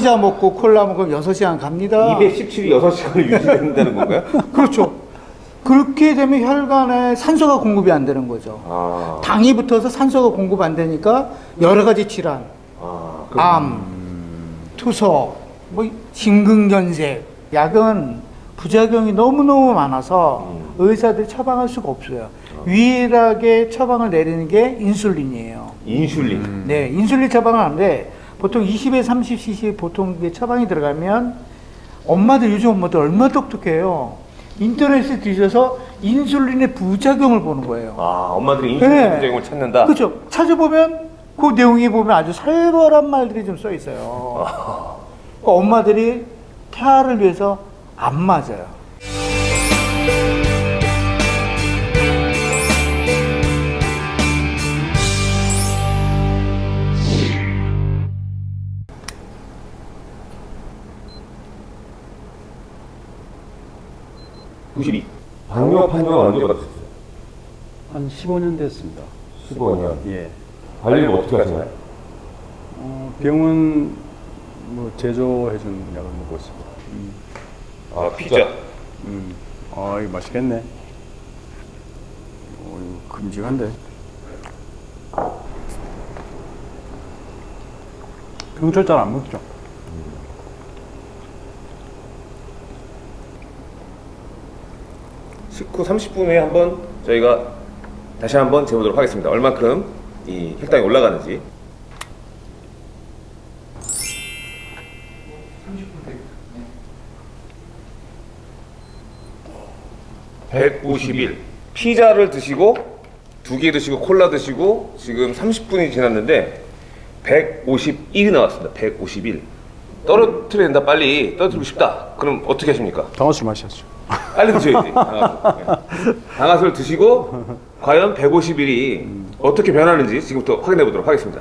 피자 먹고 콜라 먹으면 6시간 갑니다. 217이 6시간을 유지된다는 건가요? 그렇죠. 그렇게 되면 혈관에 산소가 공급이 안 되는 거죠. 아, 당이 붙어서 산소가 공급 안 되니까 여러 가지 질환, 아, 암, 투석, 뭐 심근경색, 약은 부작용이 너무너무 많아서 음. 의사들이 처방할 수가 없어요. 유일하게 처방을 내리는 게 인슐린이에요. 인슐린. 네, 인슐린 처방을 하는데 보통 20에 30cc 보통 이게 처방이 들어가면 엄마들 요즘 엄마들 얼마나 똑똑해요. 인터넷에 뒤져서 인슐린의 부작용을 보는 거예요. 아, 엄마들이 인슐린 네. 부작용을 찾는다? 그렇죠. 찾아보면 그 내용에 보면 아주 살벌한 말들이 좀 써 있어요. 그러니까 엄마들이 태아를 위해서 안 맞아요. 구십이. 당뇨 판정은 언제 받으셨어요? 한 15년 됐습니다. 15년. 예. 관리를 어떻게 하시나요? 어, 병원 뭐 제조해준 약을 먹고 있습니다. 음, 아, 피자. 음. 아, 이거 맛있겠네. 어, 이거 큼직한데. 병철 잘 안 먹죠? 식 후 30분 후에 한번 저희가 다시 한번 재보도록 하겠습니다. 얼만큼 이 혈당이 올라가는지. 151. 피자를 드시고 두 개 드시고 콜라 드시고 지금 30분이 지났는데 151이 나왔습니다. 151. 떨어뜨려야 된다 빨리 떨어뜨리고 싶다. 그럼 어떻게 하십니까? 당화술 마셔야죠. 빨리 드셔야지. 당화술. 네. 당화술 드시고 과연 150일이 어떻게 변하는지 지금부터 확인해 보도록 하겠습니다.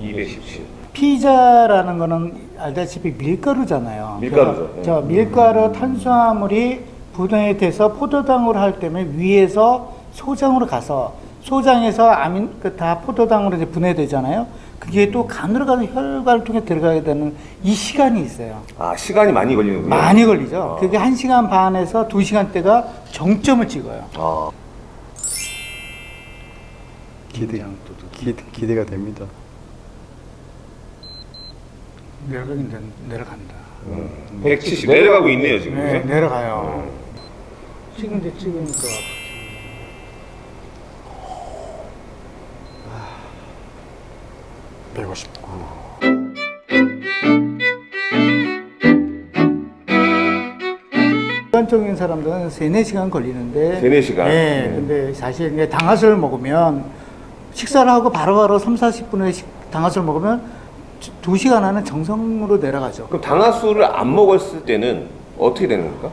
(217) 피자라는 거는 알다시피 밀가루잖아요. 밀가루죠. 그래서 저 밀가루 탄수화물이 분해 돼서 포도당으로 할 때문에 위에서 소장으로 가서 소장에서 아민 그 다 포도당으로 이제 분해되잖아요. 그게 또 간으로 가서 혈관을 통해 들어가게 되는 이 시간이 있어요. 아 시간이 많이 걸리는군요. 많이 걸리죠. 아. 그게 한 시간 반에서 두 시간대가 정점을 찍어요. 아, 기대, 기대, 기대가 됩니다. 내려가긴 내- 내려간다. 170 내려가고 있네요 지금. 네, 그죠? 내려가요. 지금 이제 찍으니까 159. 일반적인 사람들은 3, 4시간 걸리는데 세네 시간. 네, 네. 근데 사실 당화술 먹으면 식사를 하고 바로바로 3, 40분에 식, 당화술 먹으면 2시간 안에 정성으로 내려가죠. 그럼 당화술을 안 먹었을 때는 어떻게 되는 겁니까?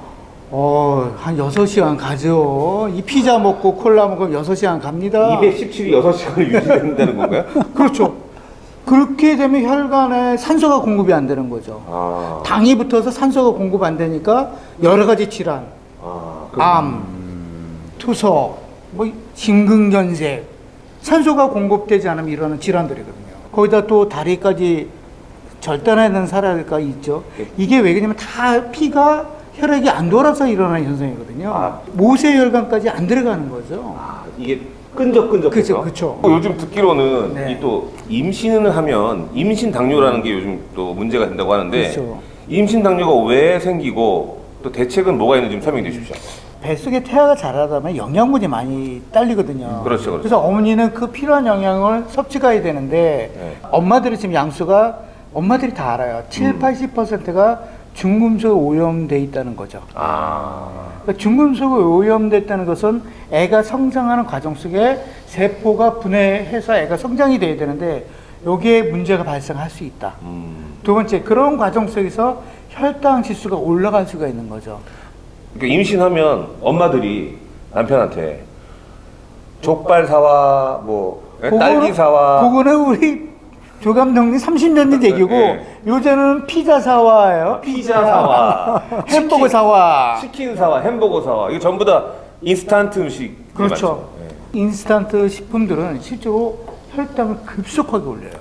어, 한 6시간 가죠. 이 피자 먹고 콜라 먹으면 6시간 갑니다. 217이 6시간을 유지된다는 건가요? 그렇죠. 그렇게 되면 혈관에 산소가 공급이 안 되는 거죠. 아, 당이 붙어서 산소가 공급 안 되니까 여러 가지 질환, 아, 그, 암, 투석, 뭐 심근경색, 산소가 공급되지 않으면 일어나는 질환들이거든요. 거기다 또 다리까지 절단하는 사례가 있죠. 이게 왜냐면 다 피가 혈액이 안 돌아서 일어나는 현상이거든요. 아. 모세혈관까지 안 들어가는 거죠. 아, 이게 끈적끈적해서. 그쵸, 그쵸. 어, 요즘 듣기로는 네. 이또 임신을 하면 임신 당뇨라는 게 요즘 또 문제가 된다고 하는데 그렇죠. 임신 당뇨가 왜 생기고 또 대책은 뭐가 있는지 좀 설명해 주십시오. 뱃속에 태아가 자라다면 영양분이 많이 딸리거든요. 그렇죠, 그렇죠. 래서 어머니는 그 필요한 영양을 섭취가 해야 되는데 네. 엄마들이 지금 양수가 엄마들이 다 알아요. 7, 음. 80%가 중금속 오염돼 있다는 거죠. 아, 그러니까 중금속이 오염됐다는 것은 애가 성장하는 과정 속에 세포가 분해해서 애가 성장이 돼야 되는데 여기에 문제가 발생할 수 있다. 음. 두 번째 그런 과정 속에서 혈당 지수가 올라갈 수가 있는 거죠. 그러니까 임신하면 엄마들이 남편한테 족발 사와 뭐 예? 딸기 사와 그거는 우리 조 감독님 30년 전 얘기고 네. 요새는 피자 사와예요. 피자 사와, 햄버거 치킨, 사와. 치킨 사와, 햄버거 사와. 이거 전부 다 인스턴트 음식. 그렇죠. 네. 인스턴트 식품들은 실제로 혈당을 급속하게 올려요.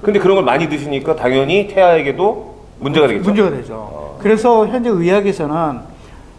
근데 그런 걸 많이 드시니까 당연히 태아에게도 문제가 되겠죠. 문제가 되죠. 그래서 현재 의학에서는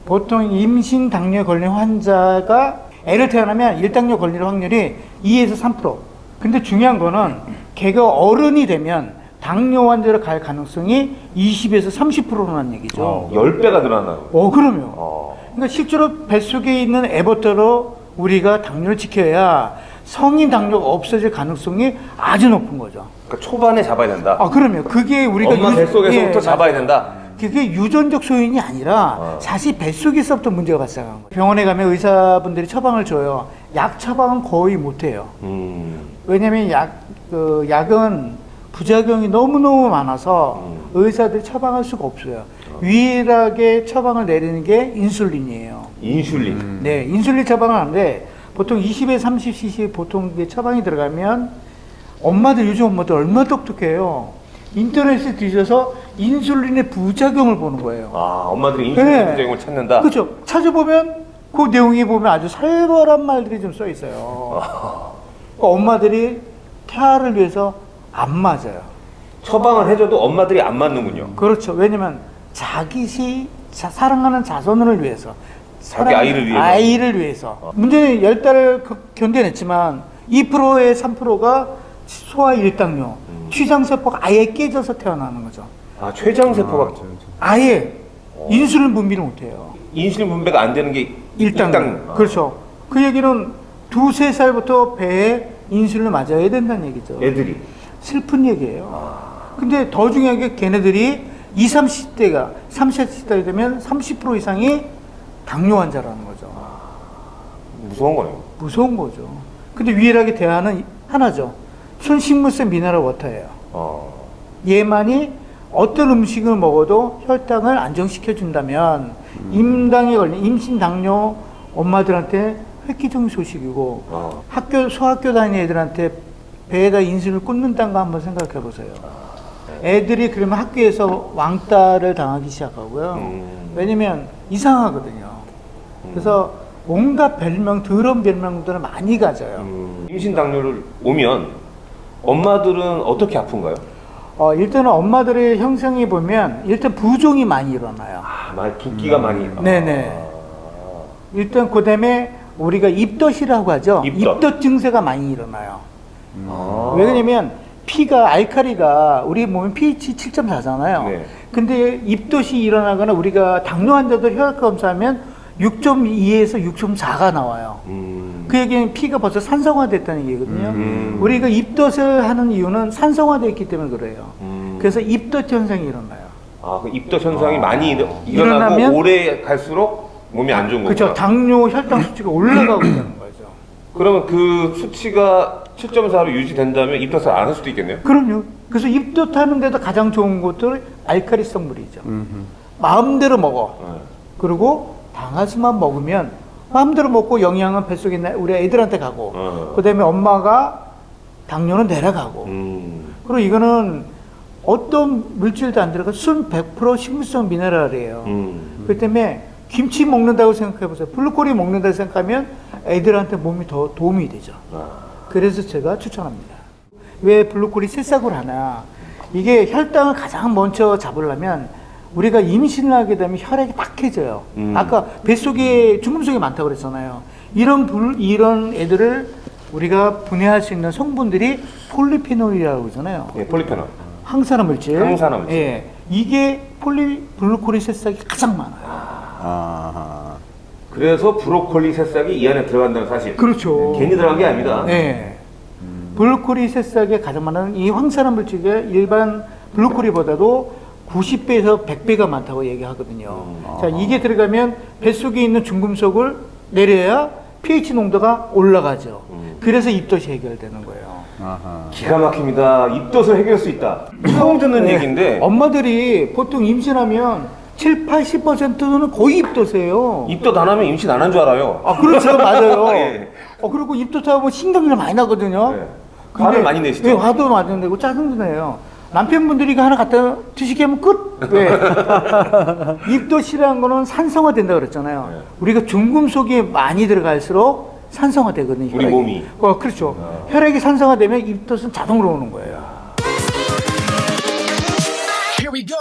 보통 임신 당뇨에 걸린 환자가 애를 태어나면 일당뇨 걸릴 확률이 2에서 3%. 근데 중요한 거는 걔가 어른이 되면 당뇨 환자로 갈 가능성이 20에서 30%라는 얘기죠. 어, 10배가 늘어나는 거예요. 어, 그럼요. 어. 그러니까 실제로 뱃속에 있는 애부터로 우리가 당뇨를 지켜야 성인 당뇨가 없어질 가능성이 아주 높은 거죠. 그러니까 초반에 잡아야 된다. 아, 그럼요. 그게 우리가 엄마 유- 뱃속에서부터 예, 잡아야 된다. 그게 유전적 소인이 아니라 어. 사실 뱃속에서부터 문제가 발생한 거예요. 병원에 가면 의사분들이 처방을 줘요. 약 처방은 거의 못 해요. 음. 왜냐면 약, 그 약은 부작용이 너무너무 많아서 음. 의사들이 처방할 수가 없어요. 유일하게 처방을 내리는 게 인슐린이에요. 인슐린. 네, 인슐린 처방을 하는데 보통 20에 30cc 보통 처방이 들어가면 엄마들 요즘 엄마들 얼마나 똑똑해요. 인터넷에 뒤져서 인슐린의 부작용을 보는 거예요. 아, 엄마들이 인슐린 네. 부작용을 찾는다. 그렇죠. 찾아보면 그 내용에 보면 아주 살벌한 말들이 좀 써 있어요. 그러니까 엄마들이 태아를 위해서 안 맞아요. 처방을 해줘도 엄마들이 안 맞는군요. 그렇죠. 왜냐면 자기 시 자- 사랑하는 자손을 위해서 자기 아이를 위해서. 아이를 위해서. 문제는 열 달을 그- 견뎌냈지만 2%의 3%가 소아 일당뇨, 음. 취장세포가 아예 깨져서 태어나는 거죠. 아, 췌장세포가 아 예 인슐린 분비를 못해요. 인슐린 분배가 안 되는 게 일당뇨. 일당. 그렇죠. 그 얘기는 두세 살부터 배에 인슐린을 맞아야 된다는 얘기죠. 애들이. 슬픈 얘기예요. 근데 더 중요한 게 걔네들이 20, 30대가 30, 40대가 되면 30% 이상이 당뇨 환자라는 거죠. 무서운 거네요. 무서운 거죠. 근데 유일하게 대안은 하나죠. 순식물성 미네랄 워터예요. 어. 얘만이 어떤 음식을 먹어도 혈당을 안정시켜 준다면 임당에 걸린 임신 당뇨 엄마들한테 획기적인 소식이고 어. 학교 소학교 다니는 애들한테 배에다 인슐린을 꽂는다는 거 한번 생각해 보세요. 애들이 그러면 학교에서 왕따를 당하기 시작하고요. 음. 왜냐면 이상하거든요. 그래서 온갖 별명, 더러운 별명들을 많이 가져요. 음, 임신 당뇨를 오면 엄마들은 어떻게 아픈가요? 어, 일단은 엄마들의 형성이 보면 일단 부종이 많이 일어나요. 아, 많이 붓기가 많이. 음. 네네. 일단 그 다음에 우리가 입덧이라고 하죠. 입덧. 증세가 많이 일어나요. 아. 왜냐면 피가 알카리가 우리 몸에 pH 7.4잖아요. 네. 근데 입덧이 일어나거나 우리가 당뇨 환자들 혈액 검사하면 6.2에서 6.4가 나와요. 음. 그 얘기는 피가 벌써 산성화됐다는 얘기거든요. 음. 우리가 입덧을 하는 이유는 산성화되어 있기 때문에 그래요. 음. 그래서 입덧 현상이 일어나요. 아, 그 입덧 현상이 많이 일- 일어나고 일어나면- 오래 갈수록 몸이 안 좋은 거구나. 그렇죠. 당뇨 혈당 수치가 올라가고 있다는 거죠. 그러면 그 수치가 7.4로 유지된다면 입덧을 안 할 수도 있겠네요. 그럼요. 그래서 입덧하는 데도 가장 좋은 것들 알카리성 물이죠. 음흠. 마음대로 먹어. 네. 그리고 당하수만 먹으면 마음대로 먹고 영양은 뱃속에 우리 애들한테 가고 어. 그다음에 엄마가 당뇨는 내려가고 음. 그리고 이거는 어떤 물질도 안 들어가 순 100% 식물성 미네랄이에요. 음. 그 때문에 김치 먹는다고 생각해 보세요. 브로콜리 먹는다고 생각하면 애들한테 몸이 더 도움이 되죠. 아. 그래서 제가 추천합니다. 왜 브로콜리 새싹을 하나? 이게 혈당을 가장 먼저 잡으려면 우리가 임신을 하게 되면 혈액이 탁해져요. 음. 아까 뱃속에 중금속이 많다고 그랬잖아요. 이런 불, 이런 애들을 우리가 분해할 수 있는 성분들이 폴리페놀이라고 그러잖아요. 예, 폴리페놀. 항산화 물질. 항산화 물질. 예. 이게 폴리 브로콜리 새싹이 가장 많아요. 아하. 그래서 브로콜리 새싹이 이 안에 들어간다는 사실. 그렇죠. 괜히 들어간 게 아닙니다. 네. 브로콜리 새싹에 가장 많은 이 항산화 물질이 일반 브로콜리보다도 90배에서 100배가 많다고 얘기하거든요. 음. 자, 이게 들어가면 뱃속에 있는 중금속을 내려야 pH 농도가 올라가죠. 음. 그래서 입덧이 해결되는 거예요. 아하. 기가 막힙니다. 입덧을 해결할 수 있다. 처음 듣는 네. 얘기인데 엄마들이 보통 임신하면 7, 80%는 거의 입덧이에요. 입덧 안 하면 임신 안 한 줄 알아요. 아, 그렇죠. 맞아요. 예. 어, 그리고 입덧하고 신경질 많이 나거든요. 네. 화를 많이 내시죠? 네, 화도 많이 내고 짜증도 내요. 남편분들이 이거 하나 갖다 드시게 하면 끝. 왜? 입도 싫어한 거는 산성화 된다 그랬잖아요. 네. 우리가 중금속이 많이 들어갈수록 산성화 되거든요. 우리 몸이. 어, 그렇죠. 혈액이 산성화되면 입덧은 자동으로 오는 거예요. Here we go.